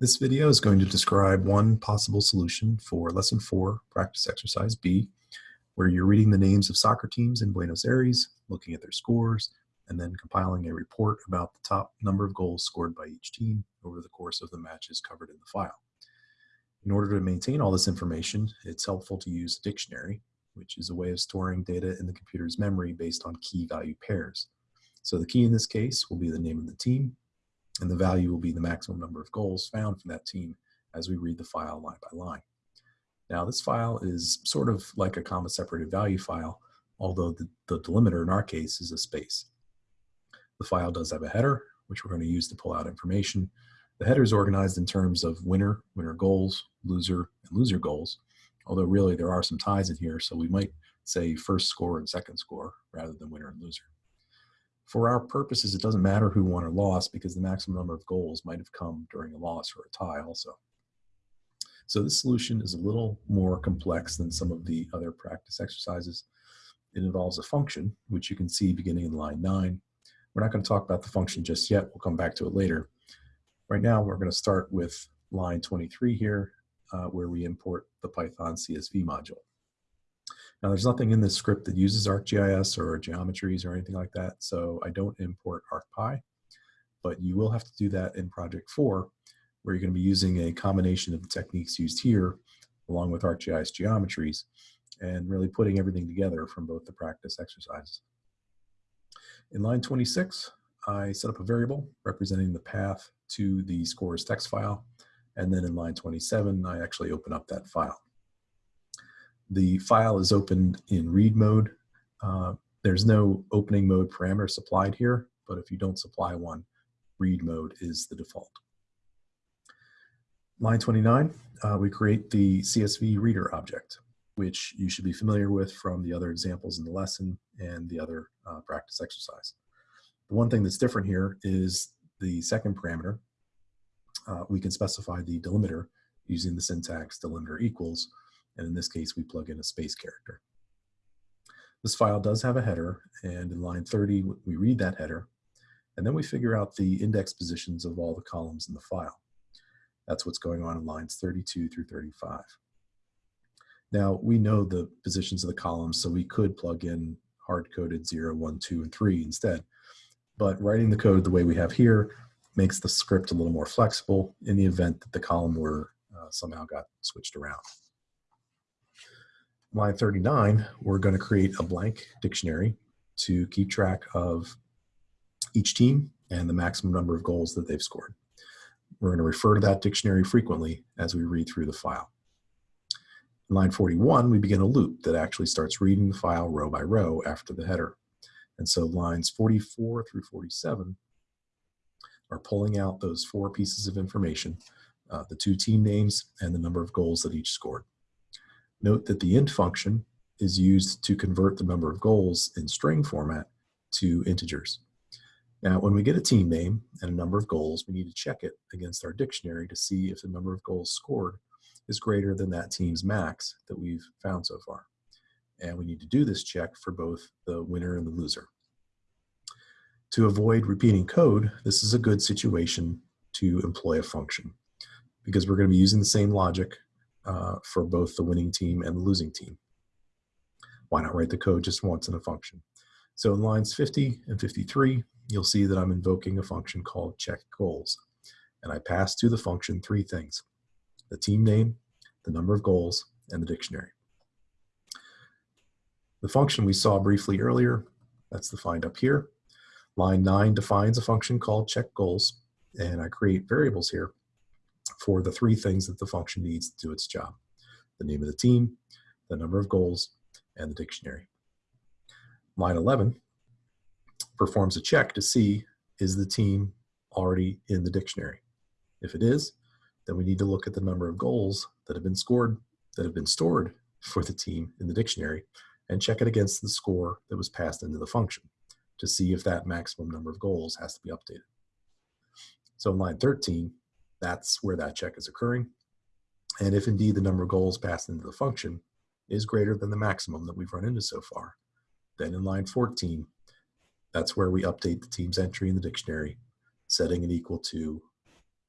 This video is going to describe one possible solution for Lesson 4, Practice Exercise B, where you're reading the names of soccer teams in Buenos Aires, looking at their scores, and then compiling a report about the top number of goals scored by each team over the course of the matches covered in the file. In order to maintain all this information, it's helpful to use a dictionary, which is a way of storing data in the computer's memory based on key value pairs. So the key in this case will be the name of the team, and the value will be the maximum number of goals found from that team as we read the file line by line. Now this file is sort of like a comma separated value file, although the, the delimiter in our case is a space. The file does have a header, which we're going to use to pull out information. The header is organized in terms of winner, winner goals, loser, and loser goals, although really there are some ties in here, so we might say first score and second score rather than winner and loser. For our purposes, it doesn't matter who won or lost because the maximum number of goals might have come during a loss or a tie also. So this solution is a little more complex than some of the other practice exercises. It involves a function, which you can see beginning in line 9. We're not going to talk about the function just yet. We'll come back to it later. Right now, we're going to start with line 23 here, uh, where we import the Python CSV module. Now there's nothing in this script that uses ArcGIS or geometries or anything like that, so I don't import ArcPy, but you will have to do that in project four, where you're gonna be using a combination of the techniques used here, along with ArcGIS geometries, and really putting everything together from both the practice exercises. In line 26, I set up a variable representing the path to the scores text file, and then in line 27, I actually open up that file. The file is opened in read mode. Uh, there's no opening mode parameter supplied here, but if you don't supply one, read mode is the default. Line 29, uh, we create the CSV reader object, which you should be familiar with from the other examples in the lesson and the other uh, practice exercise. The one thing that's different here is the second parameter. Uh, we can specify the delimiter using the syntax delimiter equals, and in this case, we plug in a space character. This file does have a header, and in line 30, we read that header, and then we figure out the index positions of all the columns in the file. That's what's going on in lines 32 through 35. Now, we know the positions of the columns, so we could plug in hard-coded 0, 1, 2, and 3 instead. But writing the code the way we have here makes the script a little more flexible in the event that the column were uh, somehow got switched around line 39, we're going to create a blank dictionary to keep track of each team and the maximum number of goals that they've scored. We're going to refer to that dictionary frequently as we read through the file. In line 41, we begin a loop that actually starts reading the file row by row after the header. And so lines 44 through 47 are pulling out those four pieces of information, uh, the two team names and the number of goals that each scored. Note that the int function is used to convert the number of goals in string format to integers. Now, when we get a team name and a number of goals, we need to check it against our dictionary to see if the number of goals scored is greater than that team's max that we've found so far. And we need to do this check for both the winner and the loser. To avoid repeating code, this is a good situation to employ a function because we're going to be using the same logic uh, for both the winning team and the losing team. Why not write the code just once in a function? So in lines 50 and 53, you'll see that I'm invoking a function called check goals. And I pass to the function three things, the team name, the number of goals, and the dictionary. The function we saw briefly earlier, that's defined up here. Line 9 defines a function called check goals, and I create variables here for the three things that the function needs to do its job. The name of the team, the number of goals, and the dictionary. Line 11 performs a check to see is the team already in the dictionary. If it is, then we need to look at the number of goals that have been scored, that have been stored for the team in the dictionary, and check it against the score that was passed into the function to see if that maximum number of goals has to be updated. So in line 13, that's where that check is occurring. And if indeed the number of goals passed into the function is greater than the maximum that we've run into so far, then in line 14, that's where we update the team's entry in the dictionary, setting it equal to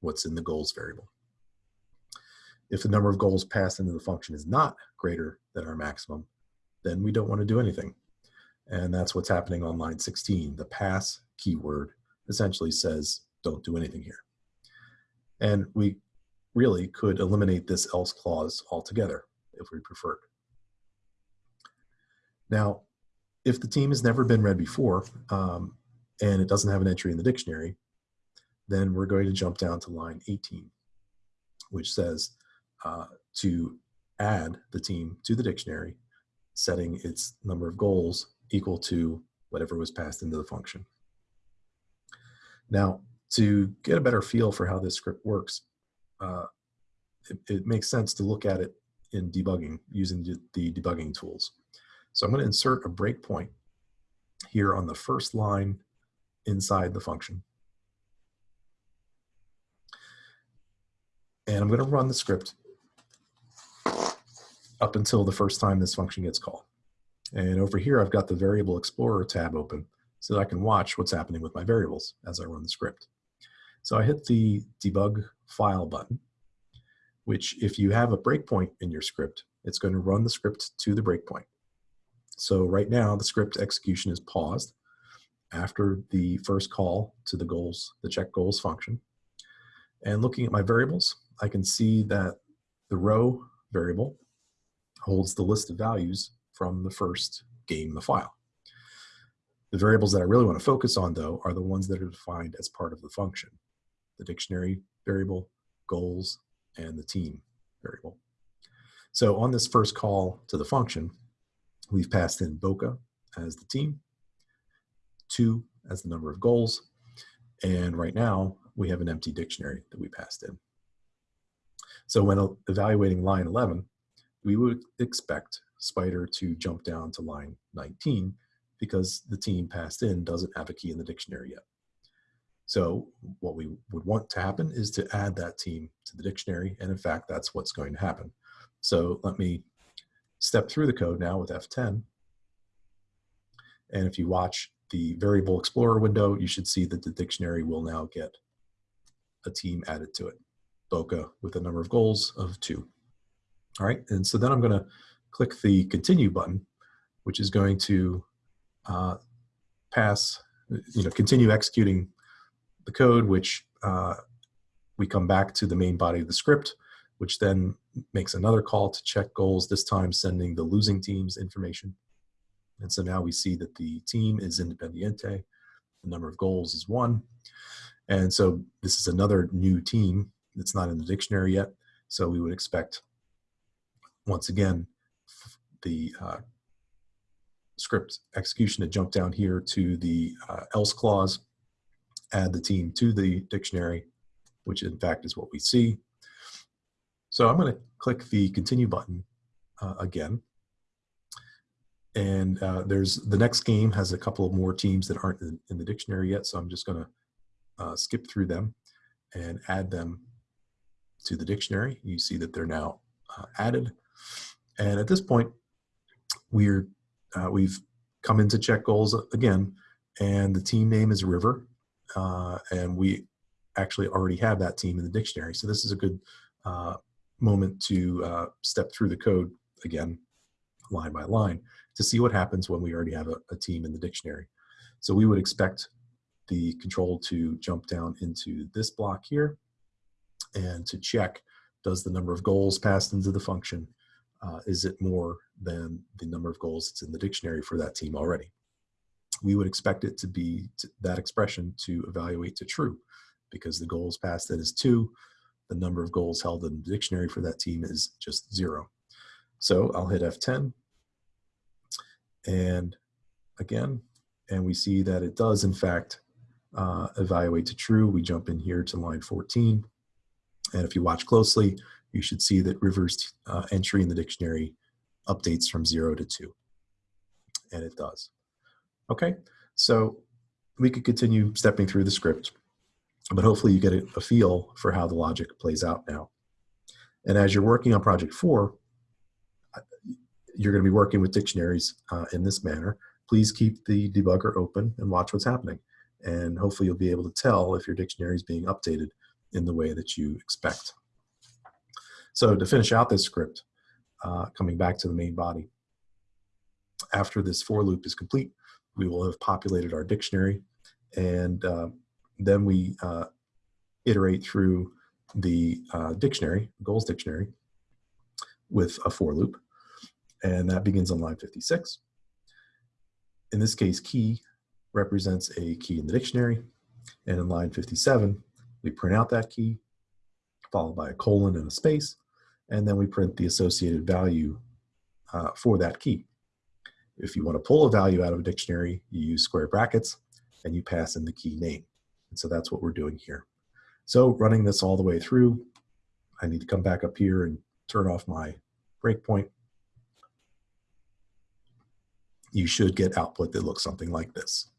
what's in the goals variable. If the number of goals passed into the function is not greater than our maximum, then we don't want to do anything. And that's what's happening on line 16. The pass keyword essentially says, don't do anything here. And we really could eliminate this else clause altogether if we preferred. Now, if the team has never been read before um, and it doesn't have an entry in the dictionary, then we're going to jump down to line 18, which says uh, to add the team to the dictionary, setting its number of goals equal to whatever was passed into the function. Now, to get a better feel for how this script works, uh, it, it, makes sense to look at it in debugging using the debugging tools. So I'm going to insert a breakpoint here on the first line inside the function. And I'm going to run the script up until the first time this function gets called. And over here, I've got the Variable Explorer tab open so that I can watch what's happening with my variables as I run the script. So I hit the debug file button, which if you have a breakpoint in your script, it's going to run the script to the breakpoint. So right now the script execution is paused after the first call to the goals, the check goals function. And looking at my variables, I can see that the row variable holds the list of values from the first game the file. The variables that I really want to focus on though are the ones that are defined as part of the function. The dictionary variable, goals, and the team variable. So on this first call to the function, we've passed in Boca as the team, two as the number of goals, and right now we have an empty dictionary that we passed in. So when evaluating line 11, we would expect Spyder to jump down to line 19 because the team passed in doesn't have a key in the dictionary yet. So what we would want to happen is to add that team to the dictionary. And in fact, that's what's going to happen. So let me step through the code now with F10. And if you watch the variable explorer window, you should see that the dictionary will now get a team added to it. Boca with a number of goals of two. All right, and so then I'm gonna click the continue button, which is going to uh, pass, you know, continue executing the code, which uh, we come back to the main body of the script, which then makes another call to check goals, this time sending the losing team's information. And so now we see that the team is Independiente, the number of goals is one. And so this is another new team that's not in the dictionary yet. So we would expect, once again, the uh, script execution to jump down here to the uh, else clause, add the team to the dictionary, which in fact is what we see. So I'm going to click the continue button uh, again. And uh, there's the next game has a couple of more teams that aren't in, in the dictionary yet. So I'm just going to uh, skip through them and add them to the dictionary. You see that they're now uh, added. And at this point, we're uh, we've come into check goals again, and the team name is River, uh, and we actually already have that team in the dictionary. So this is a good uh, moment to uh, step through the code again, line by line, to see what happens when we already have a, a team in the dictionary. So we would expect the control to jump down into this block here and to check does the number of goals passed into the function uh, is it more than the number of goals that's in the dictionary for that team already? We would expect it to be that expression to evaluate to true because the goals passed in is two, the number of goals held in the dictionary for that team is just zero. So I'll hit F10 and again, and we see that it does in fact uh, evaluate to true. We jump in here to line 14. And if you watch closely, you should see that Rivers uh, entry in the dictionary updates from zero to two. And it does. Okay, so we could continue stepping through the script, but hopefully you get a, a feel for how the logic plays out now. And as you're working on project four, you're going to be working with dictionaries uh, in this manner. Please keep the debugger open and watch what's happening. And hopefully you'll be able to tell if your dictionary is being updated in the way that you expect. So to finish out this script, uh, coming back to the main body, after this for loop is complete, we will have populated our dictionary and uh, then we uh, iterate through the uh, dictionary, goals dictionary, with a for loop. And that begins on line 56. In this case, key represents a key in the dictionary. And in line 57, we print out that key, followed by a colon and a space, and then we print the associated value uh, for that key. If you want to pull a value out of a dictionary, you use square brackets and you pass in the key name. And so that's what we're doing here. So running this all the way through, I need to come back up here and turn off my breakpoint. You should get output that looks something like this.